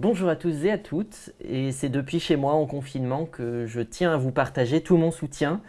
Bonjour à tous et à toutes, et c'est depuis chez moi en confinement que je tiens à vous partager tout mon soutien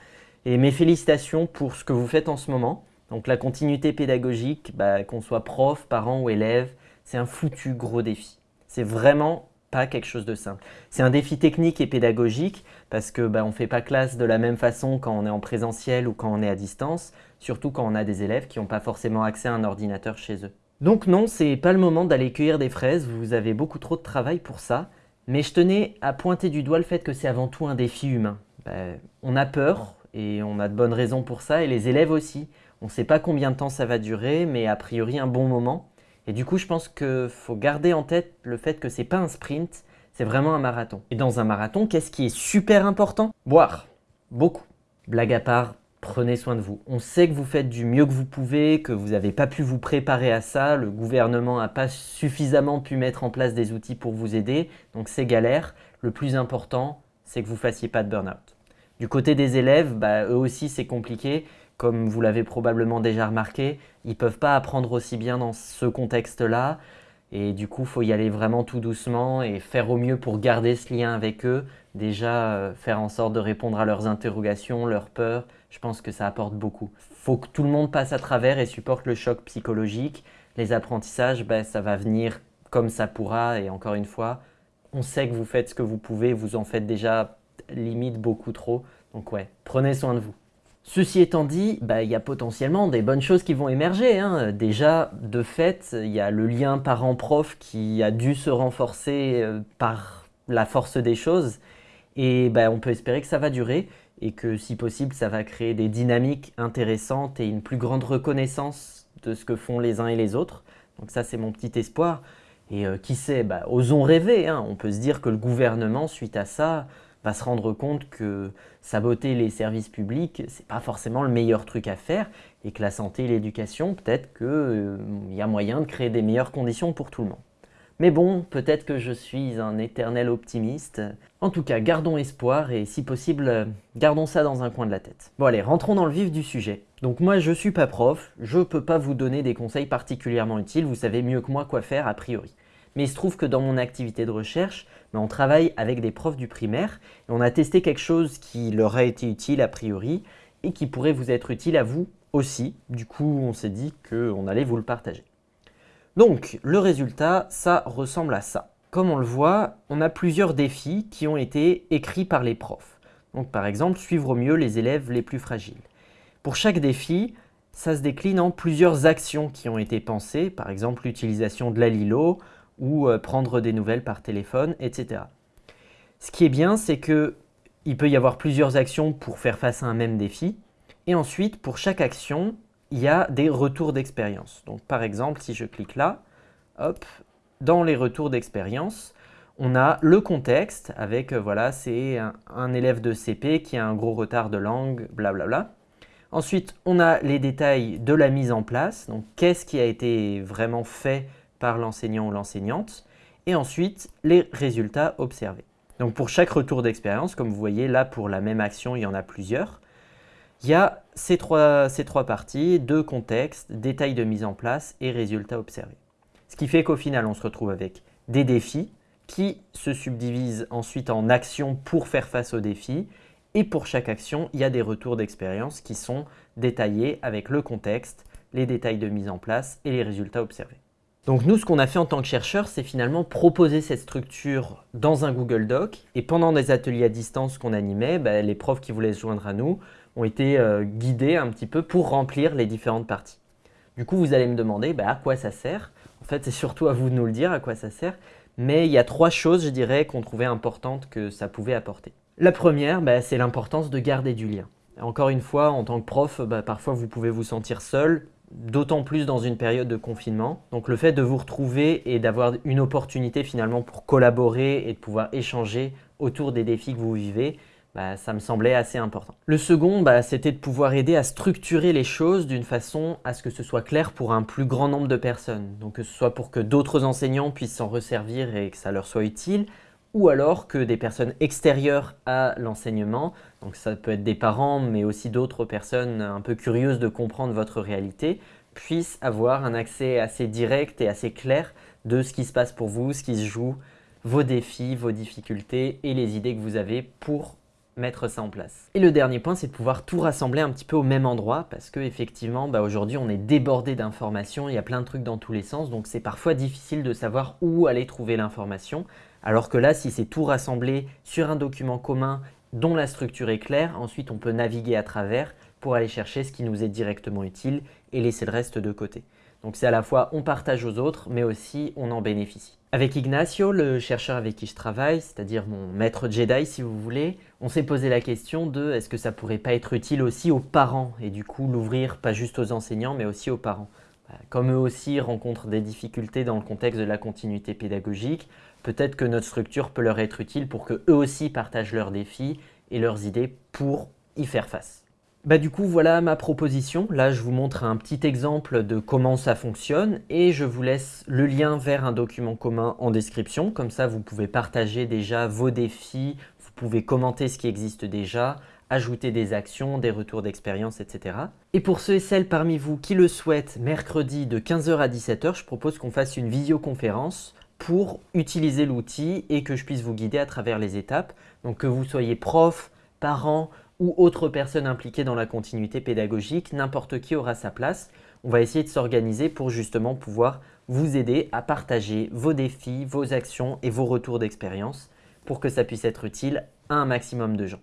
et mes félicitations pour ce que vous faites en ce moment. Donc la continuité pédagogique, bah, qu'on soit prof, parent ou élève, c'est un foutu gros défi. C'est vraiment pas quelque chose de simple. C'est un défi technique et pédagogique parce que bah, on ne fait pas classe de la même façon quand on est en présentiel ou quand on est à distance, surtout quand on a des élèves qui n'ont pas forcément accès à un ordinateur chez eux. Donc non, c'est pas le moment d'aller cueillir des fraises, vous avez beaucoup trop de travail pour ça. Mais je tenais à pointer du doigt le fait que c'est avant tout un défi humain. Ben, on a peur, et on a de bonnes raisons pour ça, et les élèves aussi. On ne sait pas combien de temps ça va durer, mais a priori un bon moment. Et du coup, je pense qu'il faut garder en tête le fait que c'est pas un sprint, c'est vraiment un marathon. Et dans un marathon, qu'est-ce qui est super important? Boire. Beaucoup. Blague à part, prenez soin de vous. On sait que vous faites du mieux que vous pouvez, que vous n'avez pas pu vous préparer à ça, le gouvernement n'a pas suffisamment pu mettre en place des outils pour vous aider, donc c'est galère. Le plus important, c'est que vous ne fassiez pas de burn-out. Du côté des élèves, bah, eux aussi c'est compliqué, comme vous l'avez probablement déjà remarqué, ils ne peuvent pas apprendre aussi bien dans ce contexte-là, et du coup, faut y aller vraiment tout doucement et faire au mieux pour garder ce lien avec eux. Déjà, euh, faire en sorte de répondre à leurs interrogations, leurs peurs, je pense que ça apporte beaucoup. Faut que tout le monde passe à travers et supporte le choc psychologique. Les apprentissages, ben, ça va venir comme ça pourra. Et encore une fois, on sait que vous faites ce que vous pouvez, vous en faites déjà limite beaucoup trop. Donc ouais, prenez soin de vous. Ceci étant dit, bah, il y a potentiellement des bonnes choses qui vont émerger. Hein. Déjà, de fait, il y a le lien parent-prof qui a dû se renforcer euh, par la force des choses. Et bah, on peut espérer que ça va durer et que si possible, ça va créer des dynamiques intéressantes et une plus grande reconnaissance de ce que font les uns et les autres. Donc ça, c'est mon petit espoir. Et euh, qui sait, bah, osons rêver. Hein. On peut se dire que le gouvernement, suite à ça, va se rendre compte que saboter les services publics, c'est pas forcément le meilleur truc à faire et que la santé et l'éducation, peut-être qu'il euh, y a moyen de créer des meilleures conditions pour tout le monde. Mais bon, peut-être que je suis un éternel optimiste. En tout cas, gardons espoir et si possible, gardons ça dans un coin de la tête. Bon allez, rentrons dans le vif du sujet. Donc moi, je suis pas prof, je peux pas vous donner des conseils particulièrement utiles, vous savez mieux que moi quoi faire a priori. Mais il se trouve que dans mon activité de recherche, ben, on travaille avec des profs du primaire et on a testé quelque chose qui leur a été utile a priori et qui pourrait vous être utile à vous aussi. Du coup, on s'est dit qu'on allait vous le partager. Donc, le résultat, ça ressemble à ça. Comme on le voit, on a plusieurs défis qui ont été écrits par les profs. Donc, par exemple, suivre au mieux les élèves les plus fragiles. Pour chaque défi, ça se décline en plusieurs actions qui ont été pensées, par exemple l'utilisation de la Lilo, ou euh, prendre des nouvelles par téléphone, etc. Ce qui est bien, c'est qu'il peut y avoir plusieurs actions pour faire face à un même défi. Et ensuite, pour chaque action, il y a des retours d'expérience. Donc par exemple, si je clique là, hop, dans les retours d'expérience, on a le contexte avec, euh, voilà, c'est un, élève de CP qui a un gros retard de langue, blablabla. Ensuite, on a les détails de la mise en place, donc qu'est-ce qui a été vraiment fait par l'enseignant ou l'enseignante, et ensuite les résultats observés. Donc pour chaque retour d'expérience, comme vous voyez là pour la même action, il y en a plusieurs, il y a ces trois, ces trois parties, deux contextes, détails de mise en place et résultats observés. Ce qui fait qu'au final, on se retrouve avec des défis qui se subdivisent ensuite en actions pour faire face aux défis. Et pour chaque action, il y a des retours d'expérience qui sont détaillés avec le contexte, les détails de mise en place et les résultats observés. Donc nous, ce qu'on a fait en tant que chercheurs, c'est finalement proposer cette structure dans un Google Doc. Et pendant des ateliers à distance qu'on animait, bah, les profs qui voulaient se joindre à nous ont été euh, guidés un petit peu pour remplir les différentes parties. Du coup, vous allez me demander bah, à quoi ça sert? En fait, c'est surtout à vous de nous le dire à quoi ça sert. Mais il y a trois choses, je dirais, qu'on trouvait importantes que ça pouvait apporter. La première, bah, c'est l'importance de garder du lien. Encore une fois, en tant que prof, parfois vous pouvez vous sentir seul, d'autant plus dans une période de confinement. Donc le fait de vous retrouver et d'avoir une opportunité finalement pour collaborer et de pouvoir échanger autour des défis que vous vivez, bah, ça me semblait assez important. Le second, bah, c'était de pouvoir aider à structurer les choses d'une façon à ce que ce soit clair pour un plus grand nombre de personnes. Donc que ce soit pour que d'autres enseignants puissent s'en resservir et que ça leur soit utile, ou alors que des personnes extérieures à l'enseignement, donc ça peut être des parents, mais aussi d'autres personnes un peu curieuses de comprendre votre réalité, puissent avoir un accès assez direct et assez clair de ce qui se passe pour vous, ce qui se joue vos défis, vos difficultés et les idées que vous avez pour mettre ça en place. Et le dernier point, c'est de pouvoir tout rassembler un petit peu au même endroit parce que effectivement, bah, aujourd'hui, on est débordé d'informations, il y a plein de trucs dans tous les sens, donc c'est parfois difficile de savoir où aller trouver l'information. Alors que là, si c'est tout rassemblé sur un document commun dont la structure est claire, ensuite on peut naviguer à travers pour aller chercher ce qui nous est directement utile et laisser le reste de côté. Donc c'est à la fois on partage aux autres, mais aussi on en bénéficie. Avec Ignacio, le chercheur avec qui je travaille, c'est-à-dire mon maître Jedi si vous voulez, on s'est posé la question de est-ce que ça pourrait pas être utile aussi aux parents et du coup l'ouvrir pas juste aux enseignants mais aussi aux parents. Bah, comme eux aussi rencontrent des difficultés dans le contexte de la continuité pédagogique, peut-être que notre structure peut leur être utile pour qu'eux aussi partagent leurs défis et leurs idées pour y faire face. Bah du coup, voilà ma proposition. Là, je vous montre un petit exemple de comment ça fonctionne et je vous laisse le lien vers un document commun en description. Comme ça, vous pouvez partager déjà vos défis, vous pouvez commenter ce qui existe déjà, ajouter des actions, des retours d'expérience, etc. Et pour ceux et celles parmi vous qui le souhaitent, mercredi de 15h à 17h, je propose qu'on fasse une visioconférence pour utiliser l'outil et que je puisse vous guider à travers les étapes. Donc que vous soyez prof, parent ou autre personne impliquée dans la continuité pédagogique, n'importe qui aura sa place. On va essayer de s'organiser pour justement pouvoir vous aider à partager vos défis, vos actions et vos retours d'expérience pour que ça puisse être utile à un maximum de gens.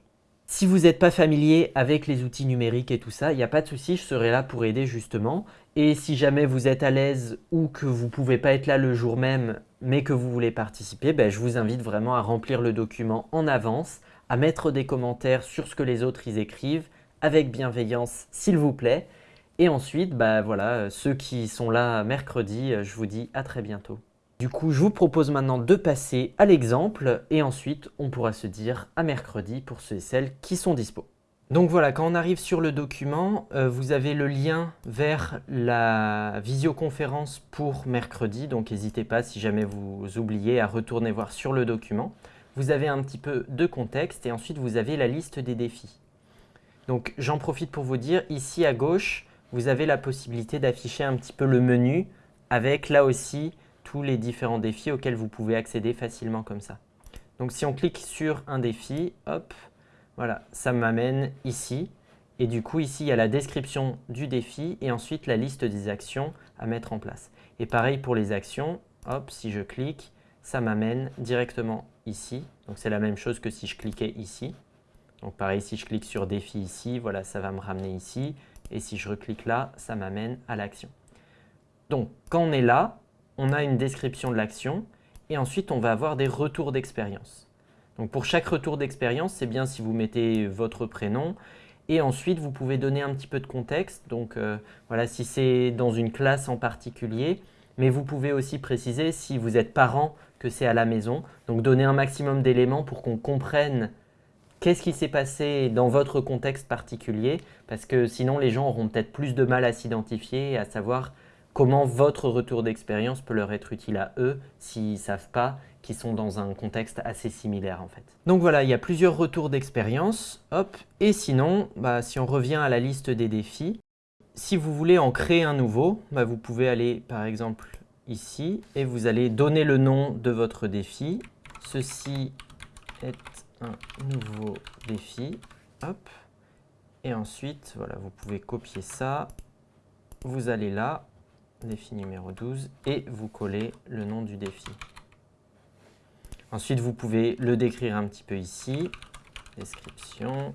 Si vous n'êtes pas familier avec les outils numériques et tout ça, il n'y a pas de souci, je serai là pour aider justement. Et si jamais vous êtes à l'aise ou que vous ne pouvez pas être là le jour même, mais que vous voulez participer, ben, je vous invite vraiment à remplir le document en avance, à mettre des commentaires sur ce que les autres écrivent, avec bienveillance s'il vous plaît. Et ensuite, bah voilà, ceux qui sont là mercredi, je vous dis à très bientôt. Du coup, je vous propose maintenant de passer à l'exemple et ensuite on pourra se dire à mercredi pour ceux et celles qui sont dispo. Donc voilà, quand on arrive sur le document, euh, vous avez le lien vers la visioconférence pour mercredi. Donc n'hésitez pas si jamais vous oubliez à retourner voir sur le document. Vous avez un petit peu de contexte et ensuite vous avez la liste des défis. Donc j'en profite pour vous dire, ici à gauche, vous avez la possibilité d'afficher un petit peu le menu avec là aussi tous les différents défis auxquels vous pouvez accéder facilement comme ça. Donc si on clique sur un défi, hop, voilà, ça m'amène ici. Et du coup, ici, il y a la description du défi et ensuite la liste des actions à mettre en place. Et pareil pour les actions, hop, si je clique, ça m'amène directement ici. Donc c'est la même chose que si je cliquais ici. Donc pareil, si je clique sur défi ici, voilà, ça va me ramener ici. Et si je reclique là, ça m'amène à l'action. Donc quand on est là, on a une description de l'action et ensuite on va avoir des retours d'expérience. Donc pour chaque retour d'expérience, c'est bien si vous mettez votre prénom et ensuite vous pouvez donner un petit peu de contexte. Donc euh, voilà, si c'est dans une classe en particulier, mais vous pouvez aussi préciser si vous êtes parent que c'est à la maison. Donc donner un maximum d'éléments pour qu'on comprenne qu'est-ce qui s'est passé dans votre contexte particulier parce que sinon les gens auront peut-être plus de mal à s'identifier et à savoir comment votre retour d'expérience peut leur être utile à eux s'ils ne savent pas qu'ils sont dans un contexte assez similaire en fait. Donc voilà, il y a plusieurs retours d'expérience. Hop. Et sinon, bah, si on revient à la liste des défis, si vous voulez en créer un nouveau, bah, vous pouvez aller par exemple ici et vous allez donner le nom de votre défi. Ceci est un nouveau défi. Hop. Et ensuite, voilà, vous pouvez copier ça. Vous allez là, défi numéro 12, et vous collez le nom du défi. Ensuite, vous pouvez le décrire un petit peu ici, description,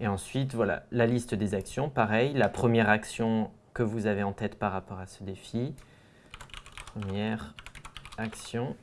et ensuite, voilà, la liste des actions, pareil, la première action que vous avez en tête par rapport à ce défi, première action,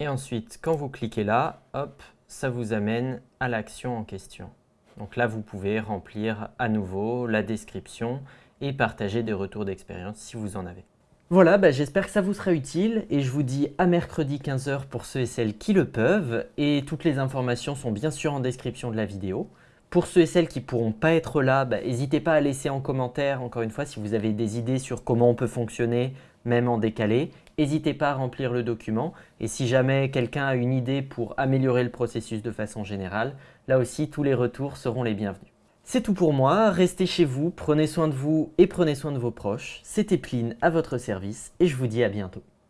et ensuite, quand vous cliquez là, hop, ça vous amène à l'action en question. Donc là, vous pouvez remplir à nouveau la description et partager des retours d'expérience si vous en avez. Voilà, bah, j'espère que ça vous sera utile et je vous dis à mercredi 15h pour ceux et celles qui le peuvent et toutes les informations sont bien sûr en description de la vidéo. Pour ceux et celles qui ne pourront pas être là, bah, n'hésitez pas à laisser en commentaire, encore une fois, si vous avez des idées sur comment on peut fonctionner, même en décalé. N'hésitez pas à remplir le document et si jamais quelqu'un a une idée pour améliorer le processus de façon générale, là aussi tous les retours seront les bienvenus. C'est tout pour moi, restez chez vous, prenez soin de vous et prenez soin de vos proches. C'était Pline à votre service et je vous dis à bientôt.